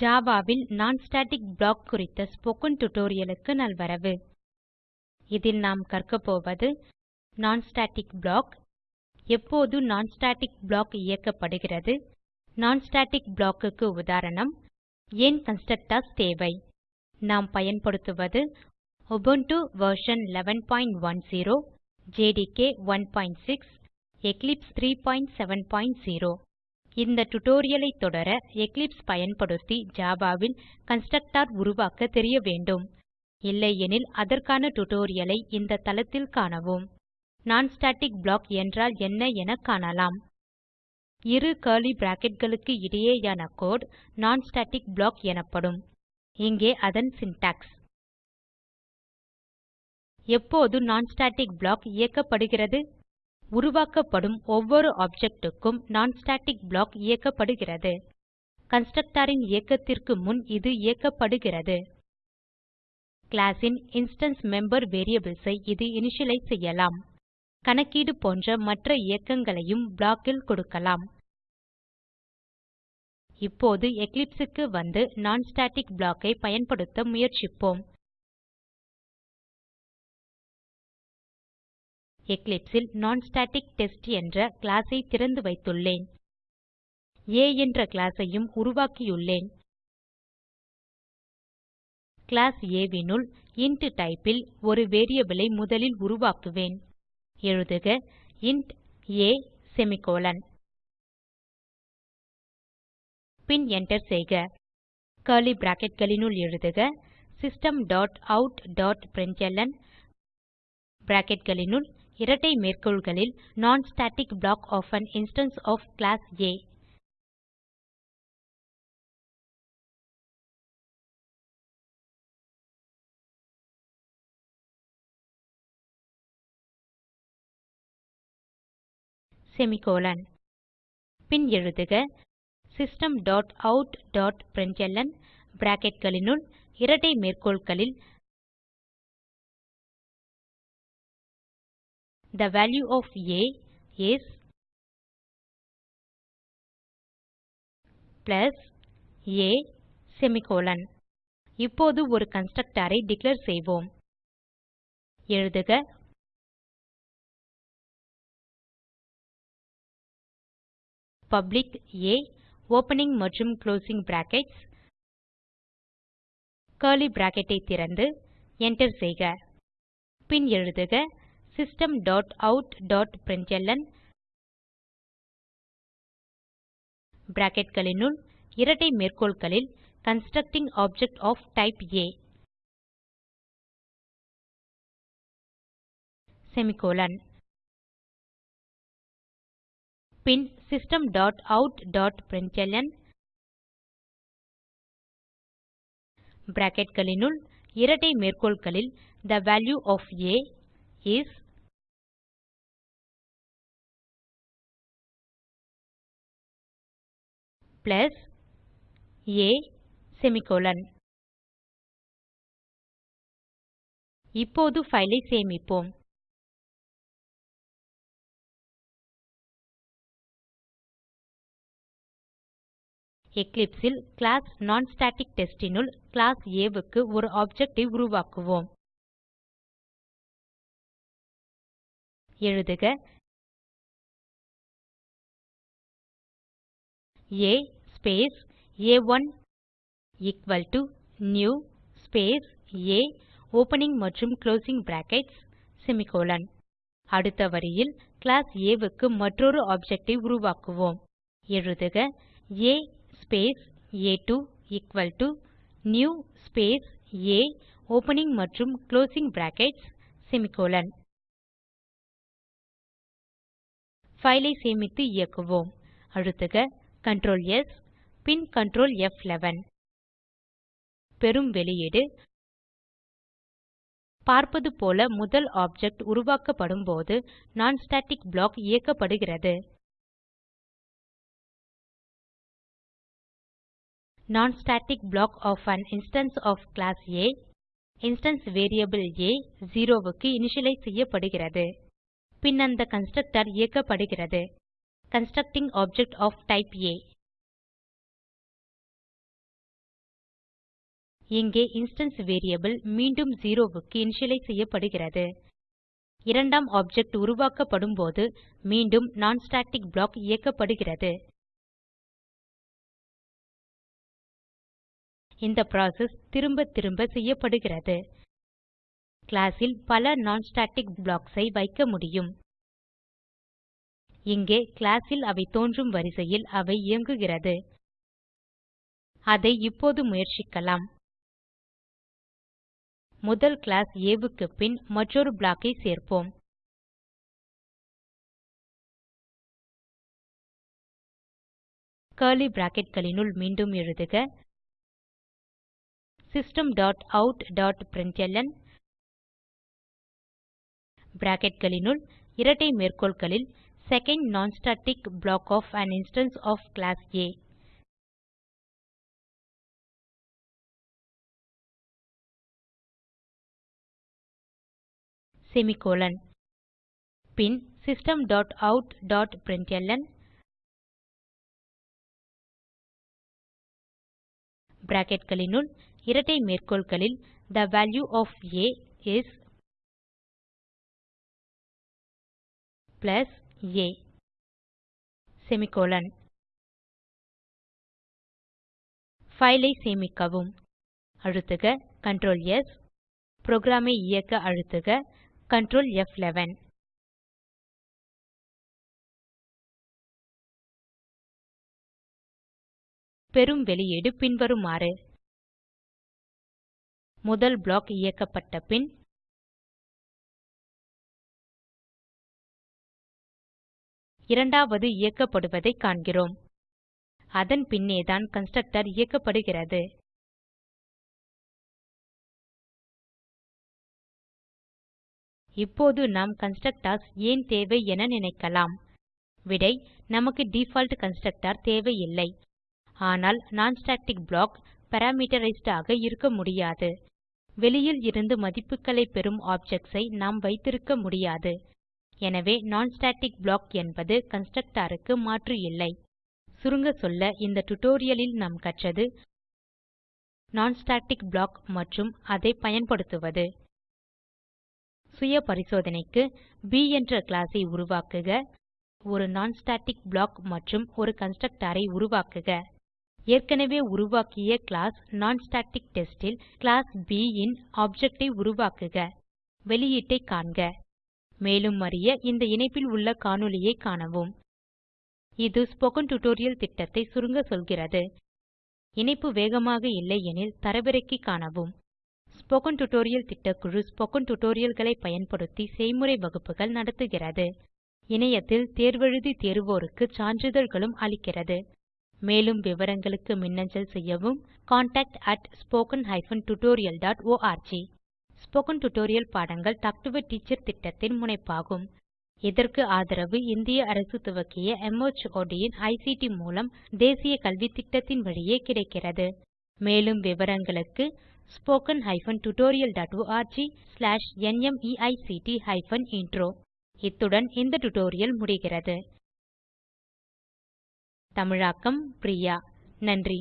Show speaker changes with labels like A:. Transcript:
A: Java வில் non static block குறித்த spoken tutorial க்கு நல்வரவு இதில் நாம் கற்க போவது நான் ஸ்டாட்டிக் ப்ளாக் எப்போது நான் ஸ்டாட்டிக் ப்ளாக் இயக்கப்படுகிறது நான் ஸ்டாட்டிக் ப்ளாக் க்கு உதாரணம் ஏன் கன்ஸ்ட்ரக்டர்ஸ் தேவை நாம் பயன்படுத்துவது உபுண்டு வெர்ஷன் 1110 ஜேடிகே 16 எக்லிப்ஸ் 370 இந்த டுடோரியலை தொடர எக்லிப்ஸ் பயன்படுத்தி ஜாவாவில் கன்ஸ்ட்ரக்டர் உருவாக்க தெரிய வேண்டும் இல்லையெனில் அதற்கான டுடோரியலை இந்த தளத்தில் காணவும் நான் ஸ்டாட்டிக் ப்ளாக் என்றால் என்ன என காணலாம் இரு கர்லி bracketகளுக்கு இடையேயான கோட் நான் ஸ்டாட்டிக் ப்ளாக் எனப்படும் இங்கே அதன் சின்டாக்ஸ் எப்போது நான் ஸ்டாட்டிக் ப்ளாக் இயக்கப்படுகிறது உருவாக்கப்படும் ஒவ்வொரு ஆப்ஜெக்ட்டுக்கும் க்கும் non ஸ்டாட்டிக் ப்ளாக் இயக்கப்படுகிறது கன்ஸ்ட்ரக்டர் ன் இயக்கத்திற்கு முன் இது இயக்கப்படுகிறது கிளாஸ் ன் இன்ஸ்டான்ஸ் மெம்பர் வேரியபிள்ஸ் ஐ இது இனிஷியலைஸ் செய்யலாம் கணக்கீடு போன்ற மற்ற இயக்கங்களையும் block ல் கொடுக்கலாம் இப்போது Eclipse க்கு வந்து non ஸ்டாட்டிக் block ஐ பயன்படுத்த முயற்சிப்போம் Eclipse ல் நான்ஸ்டாடிக்டெஸ்ட் என்ற class ஐ திறந்து வைத்துள்ளேன் ஆ என்ற class ஐயும் உருவாக்கியுள்ளேன் கிளாஸ் A னுள் இன்ட் type ல் ஒரு variable ஐ முதலில் உருவாக்குவேன் எழுதுக இன்ட் ஆ செமிகோலன் பின் enter செய்க curly bracketகளினுள் எழுதுக system dot out dot println bracketகளினுள் இரட்டை மேற்கோள்களில் non static block of an instance of class ஆ செமிகோலன் பின் எழுதுக system dot out dot println bracketகளினுள் இரட்டை மேற்கோள்களில் The value of a is plus a semicolon இப்போது ஒரு கன்ஸ்ட்ரக்டரை டிக்ளேர் செய்வோம். எழுதுக பப்ளிக் a ஓப்பனிங் மற்றும் க்ளோசிங் பிராக்கெட்ஸ் கர்லி பிராக்கெட்டை திறந்து என்டர் செய்க. பின் எழுதுக system.out.println bracket kalinul இரட்டை
B: மேற்கோள்களில் constructing object of type a semicolon
A: pin system.out.println bracket kalinul இரட்டை மேற்கோள்களில்
B: the value of a is plus a semicolon இப்போது ஃபைலை சேமிப்போம் Eclipse ல் class nonstatictest னுள் class A க்கு ஒரு object ஐ உருவாக்குவோம். எழுதுக A space a1
A: equal to new space a opening மற்றும் closing brackets semicolon. அடுத்த வரியில் கிளாஸ் A க்கு மற்றொரு ஆப்ஜெக்ட் ஐ உருவாக்குவோம். எழுதுக a space a2 equal to new space a opening மற்றும் closing brackets semicolon. ஃபைலை சேமித்து இயக்குவோம். அழுத்துக Ctrl S பின் Ctrl F11 பெறும் வெளியீடு பார்ப்பது போல முதல் ஆப்ஜெக்ட் உருவாக்கப்படும் போது non ஸ்டாட்டிக் ப்ளாக் இயக்கப்படுகிறது non static block of an instance of class ஆ இன்ஸ்டான்ஸ் வேரியபிள் ஆ 0 க்கு இனிஷியலைஸ் செய்யப்படுகிறது பின் அந்த கன்ஸ்ட்ரக்டர் இயக்கப்படுகிறது கன்ஸ்ட்ரக்டிங் ஆப்ஜெக்ட் ஒஃப் டைப் ஆ இங்கே இன்ஸ்டான்ஸ் வேரியபிள் மீண்டும் 0 க்கு இனிஷியலைஸ் செய்யப்படுகிறது இரண்டாம் ஆப்ஜெக்ட் உருவாக்கப்படும் போது மீண்டும் non ஸ்டாட்டிக் ப்ளாக் இயக்கப்படுகிறது இந்த புரோசெஸ் திரும்ப திரும்ப செய்யப்படுகிறது கிளாஸ் ல் பல non ஸ்டாட்டிக் blocks ஐ வைக்க முடியும் இங்கே கிளாஸ் ல் அவை தோன்றும் வரிசையில் அவை இயங்குகிறது அதை இப்போது முயற்சிக்கலாம் முதல் கிளாஸ் A
B: க்கு பின் மற்றொரு block ஐ சேர்ப்போம் கர்லி bracketகளினுள் மீண்டும் எழுதுக
A: system dot out dot println bracketகளினுள் இரட்டை மேற்கோள்களில் second non static block of an instance of class ஆ
B: semicolon பின் system dot out dot println
A: bracketகளினுள் இரட்டை மேற்கோள்களில் the value of a is plus a semicolon file ஐ சேமிக்கவும் அழுத்துக Ctrl S புரோகிராம் ஐ இயக்க அழுத்துக Ctrl F11.
B: பெரும் வெளியீடு பின்வருமாறு முதல் பிளாக் இயக்கப்பட்ட பின் இரண்டாவது இயக்கப்படுவதை காண்கிறோம் அதன் பின்னேதான் கன்ஸ்ட்ரக்டர் இயக்கப்படுகிறது
A: இப்போது நாம் கன்ஸ்ட்ரக்டர்ஸ் ஏன் தேவை என நினைக்கலாம் விடை நமக்கு டிஃபால்ட் கன்ஸ்ட்ரக்டர் தேவையில்லை ஆனால் non ஸ்டாட்டிக் ப்ளாக் பாராமீட்டரைஸ்ட் ஆக இருக்க முடியாது வெளியில் இருந்து மதிப்புகளை பெறும் ஆப்ஜெக்ட்ஸ் ஐ நாம் வைத்திருக்க முடியாது எனவே non ஸ்டாட்டிக் ப்ளாக் என்பது க்கு மாற்று இல்லை சுருங்க சொல்ல இந்த tutorialலில் நாம் கற்றது non ஸ்டாட்டிக் ப்ளாக் மற்றும் அதை பயன்படுத்துவது சுய பரிசோதனைக்கு ப் என்ற கிளாஸை ஐ உருவாக்குக ஒரு non ஸ்டாட்டிக் ப்ளாக் மற்றும் ஒரு கன்ஸ்ட்ரக்டர் ஐ உருவாக்குக ஏற்கனவே உருவாக்கிய கிளாஸ் நான்ஸ்டாடிக்டெஸ்ட் ல் கிளாஸ் ப் ன் ஆப்ஜெக்ட் ஐ உருவாக்குக வெளியீட்டைக் காண்க மேலும் அறிய இந்த இணைப்பில் உள்ள காணொளியைக் காணவும் இது ஸ்போக்கன் டியூட்டோரியல் திட்டத்தை சுருங்க சொல்கிறது இணைப்பு வேகமாக இல்லையெனில் தரவிறக்கி காணவும் ஸ்போக்கன் டியூட்டோரியல் திட்டக்குழு ஸ்போக்கன் டியூட்டோரியல்களை பயன்படுத்தி செய்முறை வகுப்புகள் நடத்துகிறது இணையத்தில் தேர்வெழுதி தேர்வோருக்கு சான்றிதழ்களும் அளிக்கிறது மேலும் விவரங்களுக்கு மின்னஞ்சல் செய்யவும் contactspoken tutorialorg ஸ்போக்கன் டியூட்டோரியல் பாடங்கள் டாக் டு எ டீச்சர் திட்டத்தின் முனைப்பாகும் இதற்கு ஆதரவு இந்திய அரசு துவக்கிய மார்ட் இன் ஐசிடி மூலம் தேசிய திட்டத்தின் வழியே கிடைக்கிறது மேலும் விவரங்களுக்கு spoken hyphen tutorial dot org slash NMEICT hyphen intro இத்துடன் இந்த டுடோரியல் முடிகிறது தமிழாக்கம் பிரியா நன்றி